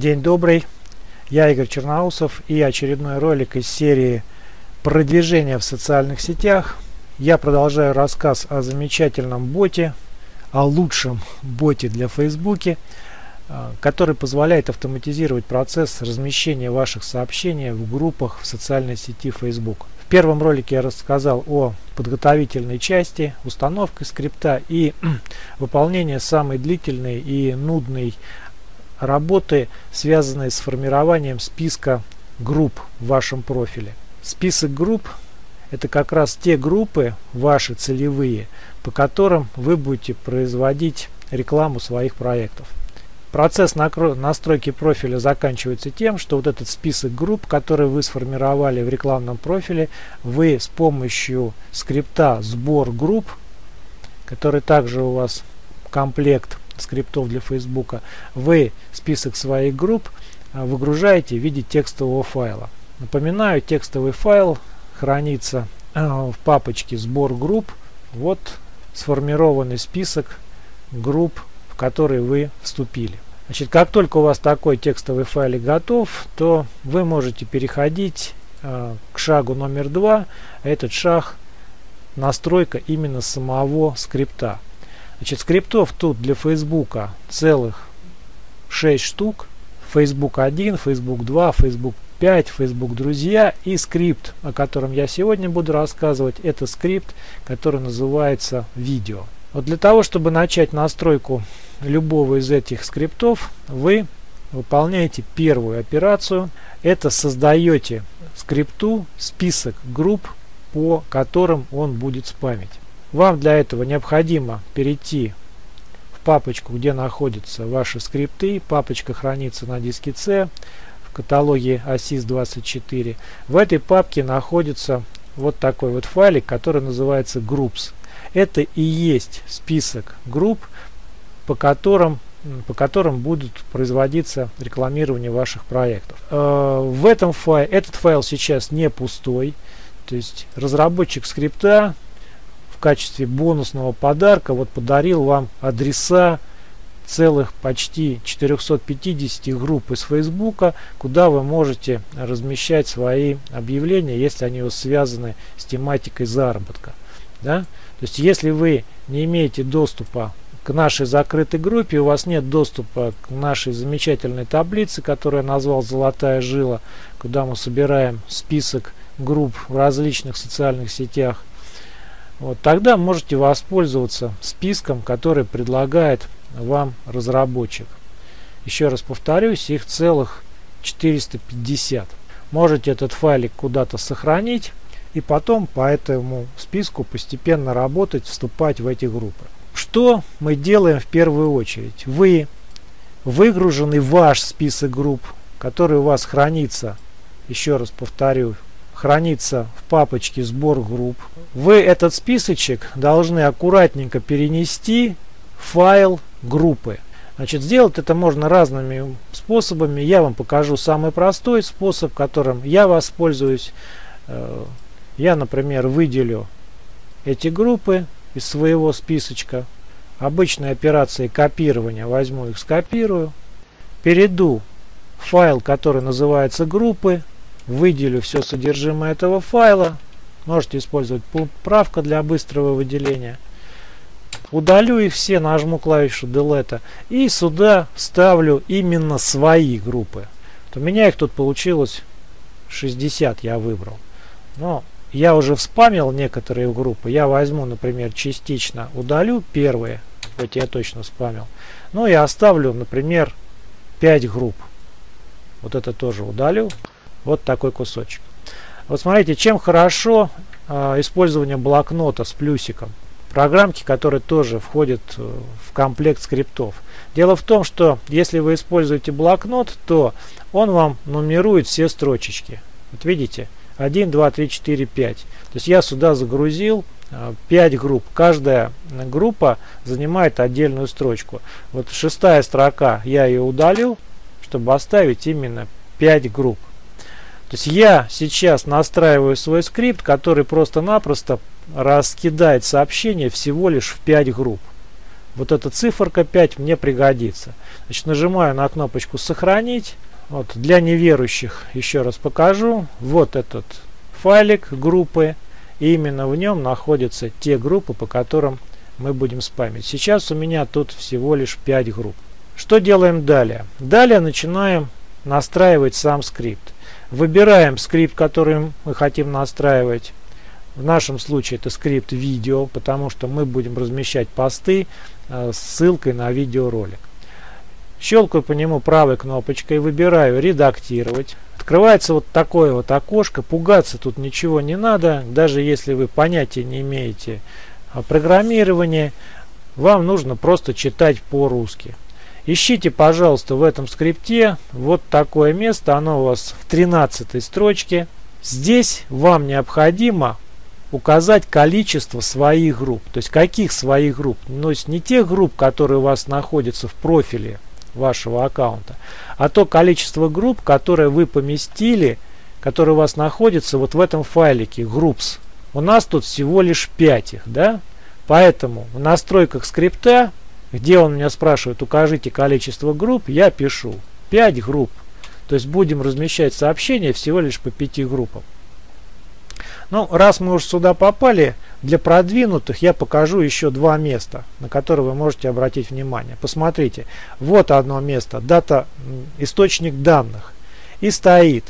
День добрый, я Игорь Черноусов и очередной ролик из серии продвижения в социальных сетях. Я продолжаю рассказ о замечательном боте, о лучшем боте для Фейсбуке, а, который позволяет автоматизировать процесс размещения ваших сообщений в группах в социальной сети Facebook. В первом ролике я рассказал о подготовительной части, установке скрипта и выполнении самой длительной и нудной работы, связанные с формированием списка групп в вашем профиле. Список групп – это как раз те группы, ваши целевые, по которым вы будете производить рекламу своих проектов. Процесс настройки профиля заканчивается тем, что вот этот список групп, который вы сформировали в рекламном профиле, вы с помощью скрипта сбор групп, который также у вас комплект скриптов для Фейсбука, вы список своих групп а, выгружаете в виде текстового файла. Напоминаю, текстовый файл хранится а, в папочке сбор групп. Вот сформированный список групп, в которые вы вступили. Значит, как только у вас такой текстовый файлик готов, то вы можете переходить э, к шагу номер два. Этот шаг настройка именно самого скрипта. Значит, скриптов тут для Фейсбука целых 6 штук. Facebook 1, Facebook 2, Facebook 5, Facebook Друзья и скрипт, о котором я сегодня буду рассказывать, это скрипт, который называется видео. Вот для того, чтобы начать настройку любого из этих скриптов, вы выполняете первую операцию. Это создаете скрипту список групп, по которым он будет спамить. Вам для этого необходимо перейти в папочку, где находятся ваши скрипты. Папочка хранится на диске C в каталоге ASIS24. В этой папке находится вот такой вот файлик, который называется groups. Это и есть список групп, по которым по которым будут производиться рекламирование ваших проектов. Э, в этом файле, этот файл сейчас не пустой, то есть разработчик скрипта качестве бонусного подарка вот подарил вам адреса целых почти 450 групп из Фейсбука, куда вы можете размещать свои объявления, если они связаны с тематикой заработка. Да? То есть если вы не имеете доступа к нашей закрытой группе, у вас нет доступа к нашей замечательной таблице, которую я назвал «Золотая жила», куда мы собираем список групп в различных социальных сетях, вот, тогда можете воспользоваться списком, который предлагает вам разработчик. Еще раз повторюсь, их целых 450. Можете этот файлик куда-то сохранить и потом по этому списку постепенно работать, вступать в эти группы. Что мы делаем в первую очередь? Вы выгруженный ваш список групп, который у вас хранится, еще раз повторю, хранится в папочке сбор групп. Вы этот списочек должны аккуратненько перенести в файл группы. Значит, сделать это можно разными способами. Я вам покажу самый простой способ, которым я воспользуюсь. Э, я, например, выделю эти группы из своего списочка. Обычной операцией копирования возьму их, скопирую. Перейду в файл, который называется группы выделю все содержимое этого файла. Можете использовать правка для быстрого выделения. Удалю их все, нажму клавишу Delete и сюда ставлю именно свои группы. у меня их тут получилось 60 я выбрал. Но я уже вспамил некоторые группы. Я возьму, например, частично удалю первые, хоть я точно спамил. Ну и оставлю, например, 5 групп. Вот это тоже удалю. Вот такой кусочек. Вот смотрите, чем хорошо э, использование блокнота с плюсиком. Программки, которые тоже входят э, в комплект скриптов. Дело в том, что если вы используете блокнот, то он вам нумерует все строчечки. Вот видите? 1, 2, 3, 4, 5. То есть я сюда загрузил 5 э, групп. Каждая группа занимает отдельную строчку. Вот шестая строка я ее удалил, чтобы оставить именно 5 групп. То есть я сейчас настраиваю свой скрипт, который просто-напросто раскидает сообщение всего лишь в 5 групп. вот эта циферка 5 мне пригодится. Значит, нажимаю на кнопочку «Сохранить». Вот, для неверующих еще раз покажу. Вот этот файлик группы. И именно в нем находятся те группы, по которым мы будем спамить. Сейчас у меня тут всего лишь 5 групп. Что делаем далее? Далее начинаем настраивать сам скрипт. Выбираем скрипт, который мы хотим настраивать. В нашем случае это скрипт видео, потому что мы будем размещать посты э, с ссылкой на видеоролик. Щелкаю по нему правой кнопочкой, выбираю «Редактировать». Открывается вот такое вот окошко. Пугаться тут ничего не надо. Даже если вы понятия не имеете о программировании, вам нужно просто читать по-русски. Ищите, пожалуйста, в этом скрипте вот такое место. Оно у вас в 13 строчке. Здесь вам необходимо указать количество своих групп. То есть каких своих групп? То есть не тех групп, которые у вас находятся в профиле вашего аккаунта, а то количество групп, которые вы поместили, которые у вас находятся вот в этом файлике groups. У нас тут всего лишь 5 их, да? Поэтому в настройках скрипта, где он меня спрашивает, укажите количество групп, я пишу 5 групп. То есть будем размещать сообщения всего лишь по 5 группам. Ну, раз мы уже сюда попали, для продвинутых я покажу еще два места, на которые вы можете обратить внимание. Посмотрите, вот одно место, дата, источник данных. И стоит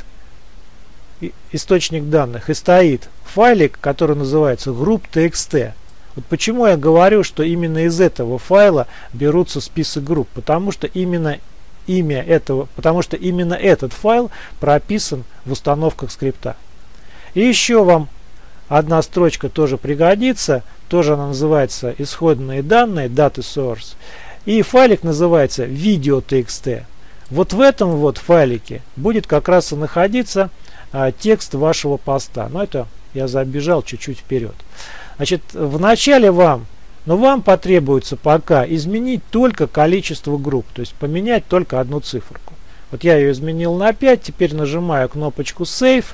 источник данных, и стоит файлик, который называется group.txt. Вот почему я говорю, что именно из этого файла берутся список групп, потому что именно имя этого, потому что именно этот файл прописан в установках скрипта. И еще вам одна строчка тоже пригодится. Тоже она называется исходные данные, data source. И файлик называется video.txt. Вот в этом вот файлике будет как раз и находиться а, текст вашего поста. Но это я забежал чуть-чуть вперед. Значит, вначале вам, но вам потребуется пока изменить только количество групп, то есть поменять только одну циферку. Вот я ее изменил на 5, теперь нажимаю кнопочку Save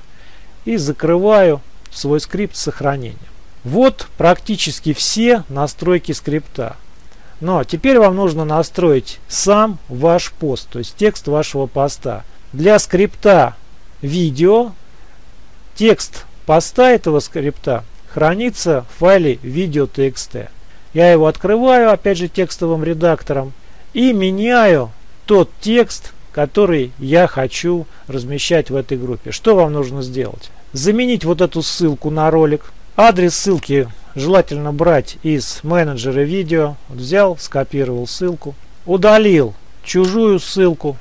и закрываю свой скрипт с сохранением. Вот практически все настройки скрипта. Но теперь вам нужно настроить сам ваш пост, то есть текст вашего поста. Для скрипта видео текст поста этого скрипта хранится в файле video.txt. Я его открываю, опять же, текстовым редактором и меняю тот текст, который я хочу размещать в этой группе. Что вам нужно сделать? заменить вот эту ссылку на ролик. Адрес ссылки желательно брать из менеджера видео. Взял, скопировал ссылку, удалил чужую ссылку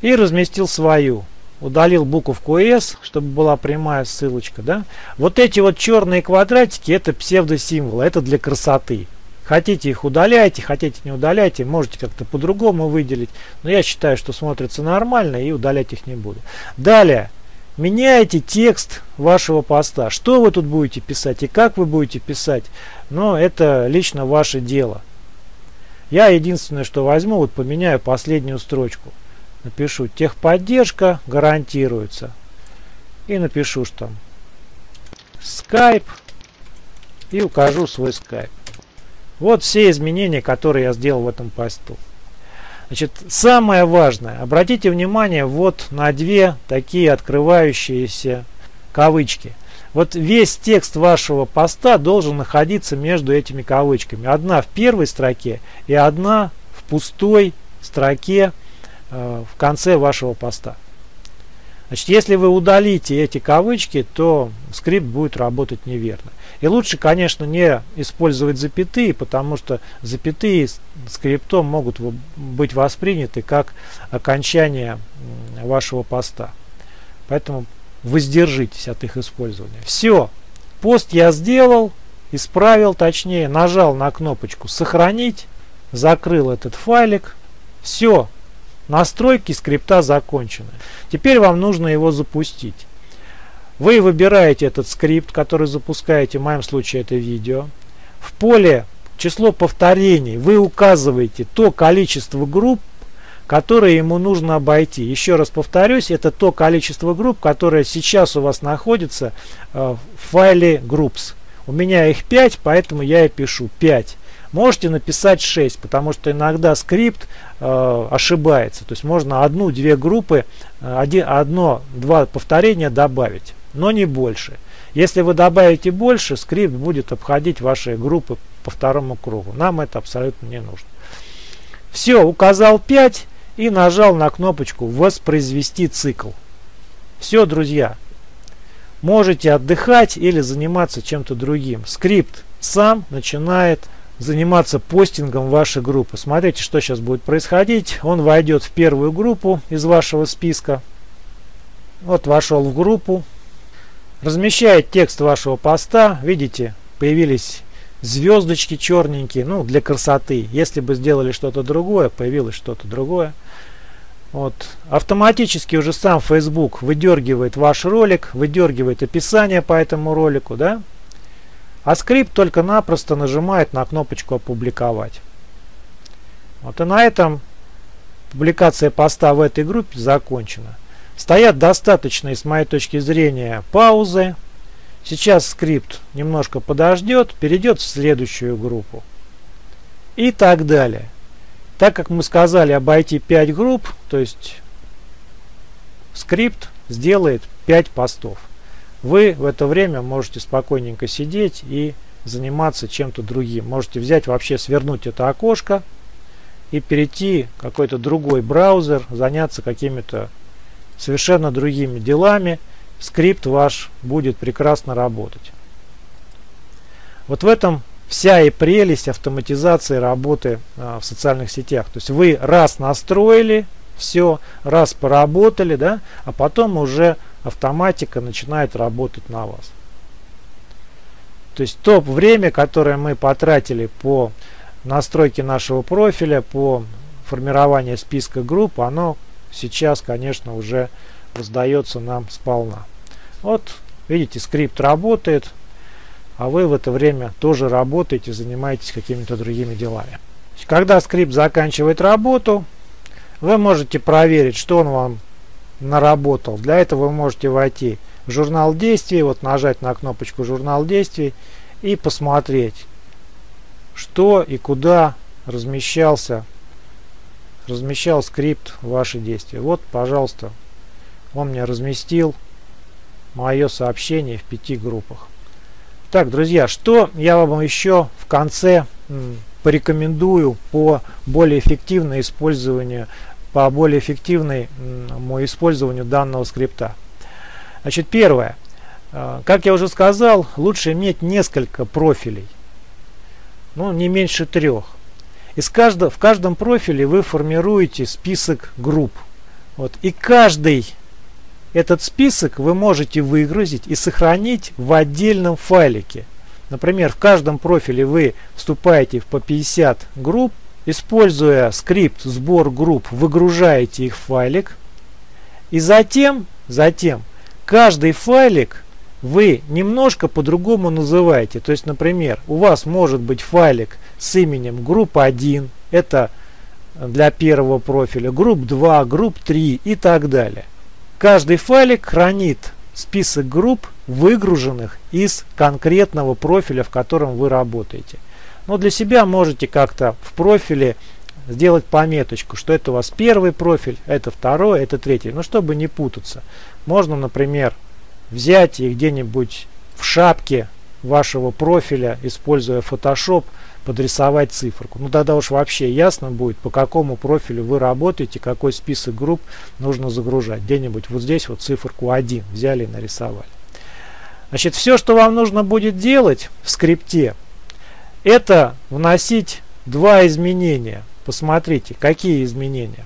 и разместил свою. Удалил буковку S, чтобы была прямая ссылочка. Да? Вот эти вот черные квадратики, это псевдосимволы, это для красоты. Хотите их удаляйте, хотите не удаляйте, можете как-то по-другому выделить. Но я считаю, что смотрится нормально и удалять их не буду. Далее, меняете текст вашего поста. Что вы тут будете писать и как вы будете писать, но это лично ваше дело. Я единственное, что возьму, вот поменяю последнюю строчку. Напишу техподдержка гарантируется. И напишу, что там Skype. И укажу свой Skype. Вот все изменения, которые я сделал в этом посту. Значит, самое важное, обратите внимание вот на две такие открывающиеся кавычки. Вот весь текст вашего поста должен находиться между этими кавычками. Одна в первой строке и одна в пустой строке в конце вашего поста. Значит, если вы удалите эти кавычки, то скрипт будет работать неверно. И лучше, конечно, не использовать запятые, потому что запятые скриптом могут быть восприняты как окончание вашего поста. Поэтому воздержитесь от их использования. Все. Пост я сделал, исправил, точнее, нажал на кнопочку «Сохранить», закрыл этот файлик. Все. Настройки скрипта закончены. Теперь вам нужно его запустить. Вы выбираете этот скрипт, который запускаете, в моем случае это видео. В поле число повторений вы указываете то количество групп, которые ему нужно обойти. Еще раз повторюсь, это то количество групп, которое сейчас у вас находится э, в файле groups. У меня их 5, поэтому я и пишу 5. Можете написать 6, потому что иногда скрипт э, ошибается. То есть можно одну-две группы, э, одно-два повторения добавить, но не больше. Если вы добавите больше, скрипт будет обходить ваши группы по второму кругу. Нам это абсолютно не нужно. Все, указал 5 и нажал на кнопочку «Воспроизвести цикл». Все, друзья. Можете отдыхать или заниматься чем-то другим. Скрипт сам начинает заниматься постингом вашей группы. Смотрите, что сейчас будет происходить. Он войдет в первую группу из вашего списка. Вот вошел в группу. Размещает текст вашего поста. Видите, появились звездочки черненькие, ну, для красоты. Если бы сделали что-то другое, появилось что-то другое. Вот. Автоматически уже сам Facebook выдергивает ваш ролик, выдергивает описание по этому ролику, да? А скрипт только-напросто нажимает на кнопочку «Опубликовать». Вот и на этом публикация поста в этой группе закончена. Стоят достаточные, с моей точки зрения, паузы. Сейчас скрипт немножко подождет, перейдет в следующую группу. И так далее. Так как мы сказали обойти 5 групп, то есть скрипт сделает 5 постов. Вы в это время можете спокойненько сидеть и заниматься чем-то другим. Можете взять вообще свернуть это окошко и перейти в какой-то другой браузер, заняться какими-то совершенно другими делами. Скрипт ваш будет прекрасно работать. Вот в этом вся и прелесть автоматизации работы а, в социальных сетях. То есть вы раз настроили все, раз поработали, да, а потом уже автоматика начинает работать на вас. То есть то время, которое мы потратили по настройке нашего профиля, по формированию списка групп, оно сейчас, конечно, уже сдается нам сполна. Вот, видите, скрипт работает, а вы в это время тоже работаете, занимаетесь какими-то другими делами. Когда скрипт заканчивает работу, вы можете проверить, что он вам наработал. Для этого вы можете войти в журнал действий, вот нажать на кнопочку журнал действий и посмотреть, что и куда размещался размещал скрипт ваши действия. Вот, пожалуйста, он мне разместил мое сообщение в пяти группах. Так, друзья, что я вам еще в конце порекомендую по более эффективному использованию, по более эффективному использованию данного скрипта. Значит, первое. А, как я уже сказал, лучше иметь несколько профилей, ну, не меньше трех. Из каждого, в каждом профиле вы формируете список групп. Вот, и каждый этот список вы можете выгрузить и сохранить в отдельном файлике. Например, в каждом профиле вы вступаете по 50 групп, используя скрипт сбор групп, выгружаете их в файлик. И затем, затем каждый файлик вы немножко по-другому называете. То есть, например, у вас может быть файлик с именем группа 1, это для первого профиля, групп 2, групп 3 и так далее. Каждый файлик хранит список групп, выгруженных из конкретного профиля, в котором вы работаете. Но для себя можете как-то в профиле сделать пометочку, что это у вас первый профиль, это второй, это третий. Но чтобы не путаться, можно, например, взять и где-нибудь в шапке вашего профиля, используя Photoshop, подрисовать циферку. Ну тогда уж вообще ясно будет, по какому профилю вы работаете, какой список групп нужно загружать. Где-нибудь вот здесь вот циферку 1 взяли и нарисовали. Значит, все, что вам нужно будет делать в скрипте, это вносить два изменения. Посмотрите, какие изменения.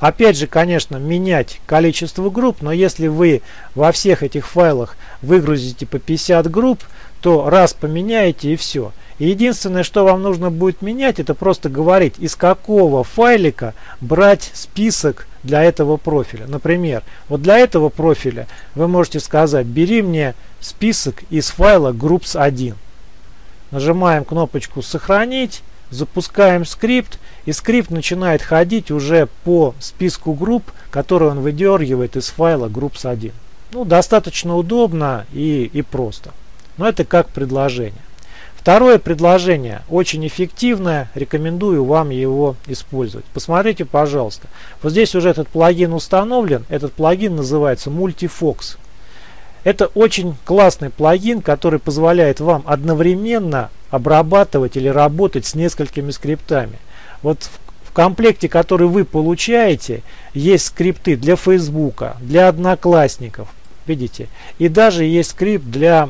Опять же, конечно, менять количество групп, но если вы во всех этих файлах выгрузите по 50 групп, то раз поменяете и все. Единственное, что вам нужно будет менять, это просто говорить, из какого файлика брать список для этого профиля. Например, вот для этого профиля вы можете сказать, бери мне список из файла groups1. Нажимаем кнопочку «Сохранить», запускаем скрипт, и скрипт начинает ходить уже по списку групп, которые он выдергивает из файла groups1. Ну, достаточно удобно и, и просто. Но это как предложение. Второе предложение очень эффективное, рекомендую вам его использовать. Посмотрите, пожалуйста. Вот здесь уже этот плагин установлен. Этот плагин называется Multifox. Это очень классный плагин, который позволяет вам одновременно обрабатывать или работать с несколькими скриптами. Вот в комплекте, который вы получаете, есть скрипты для Фейсбука, для Одноклассников, видите, и даже есть скрипт для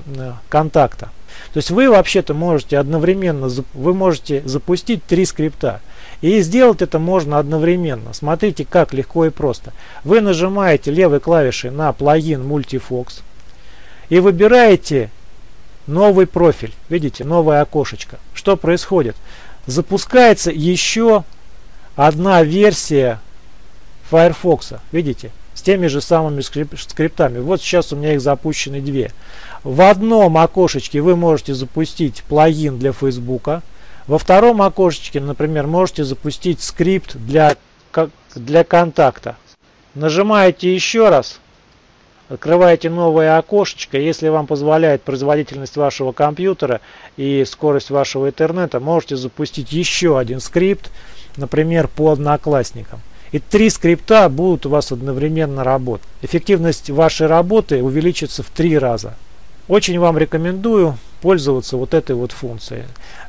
контакта. То есть вы вообще-то можете одновременно, вы можете запустить три скрипта. И сделать это можно одновременно. Смотрите, как легко и просто. Вы нажимаете левой клавишей на плагин Multifox и выбираете новый профиль. Видите, новое окошечко. Что происходит? Запускается еще одна версия Firefox. Видите? С теми же самыми скриптами. Вот сейчас у меня их запущены две. В одном окошечке вы можете запустить плагин для Facebook. Во втором окошечке, например, можете запустить скрипт для, для контакта. Нажимаете еще раз. Открываете новое окошечко. Если вам позволяет производительность вашего компьютера и скорость вашего интернета, можете запустить еще один скрипт например, по одноклассникам. И три скрипта будут у вас одновременно работать. Эффективность вашей работы увеличится в три раза. Очень вам рекомендую пользоваться вот этой вот функцией.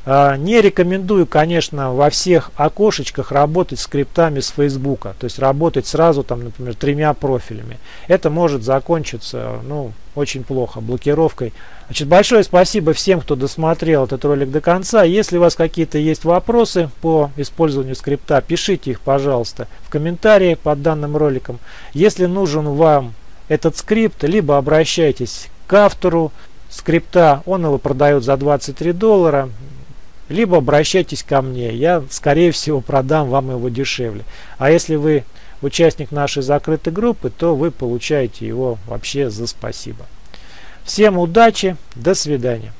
А, не рекомендую, конечно, во всех окошечках работать скриптами с Фейсбука. То есть работать сразу, там, например, тремя профилями. Это может закончиться ну, очень плохо, блокировкой. Значит, большое спасибо всем, кто досмотрел этот ролик до конца. Если у вас какие-то есть вопросы по использованию скрипта, пишите их, пожалуйста, в комментарии под данным роликом. Если нужен вам этот скрипт, либо обращайтесь автору скрипта, он его продает за 23 доллара, либо обращайтесь ко мне, я скорее всего продам вам его дешевле. А если вы участник нашей закрытой группы, то вы получаете его вообще за спасибо. Всем удачи, до свидания.